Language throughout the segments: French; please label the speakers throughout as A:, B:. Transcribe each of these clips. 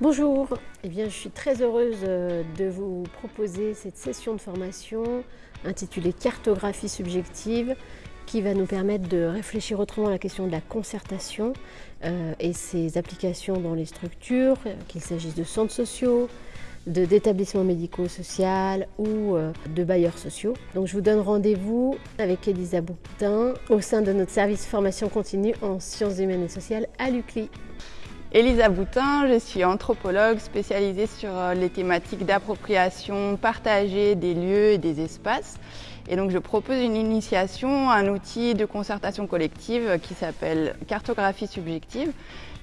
A: Bonjour, eh bien, je suis très heureuse euh, de vous proposer cette session de formation intitulée Cartographie subjective qui va nous permettre de réfléchir autrement à la question de la concertation euh, et ses applications dans les structures, qu'il s'agisse de centres sociaux, d'établissements médico-sociaux ou euh, de bailleurs sociaux. Donc je vous donne rendez-vous avec Elisa Boutin au sein de notre service formation continue en sciences humaines et sociales à l'UCLI.
B: Elisa Boutin, je suis anthropologue spécialisée sur euh, les thématiques d'appropriation partagée des lieux et des espaces. Et donc je propose une initiation, un outil de concertation collective qui s'appelle cartographie subjective.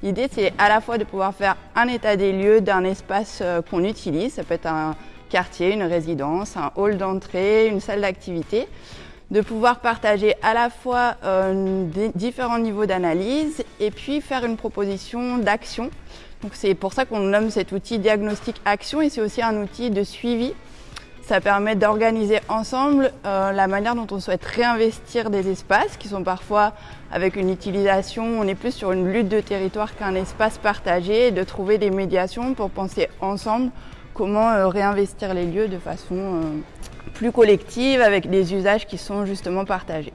B: L'idée c'est à la fois de pouvoir faire un état des lieux d'un espace euh, qu'on utilise, ça peut être un quartier, une résidence, un hall d'entrée, une salle d'activité, de pouvoir partager à la fois euh, des différents niveaux d'analyse et puis faire une proposition d'action. Donc c'est pour ça qu'on nomme cet outil diagnostic action et c'est aussi un outil de suivi. Ça permet d'organiser ensemble euh, la manière dont on souhaite réinvestir des espaces qui sont parfois avec une utilisation, on est plus sur une lutte de territoire qu'un espace partagé et de trouver des médiations pour penser ensemble comment euh, réinvestir les lieux de façon plus collective avec des usages qui sont justement partagés.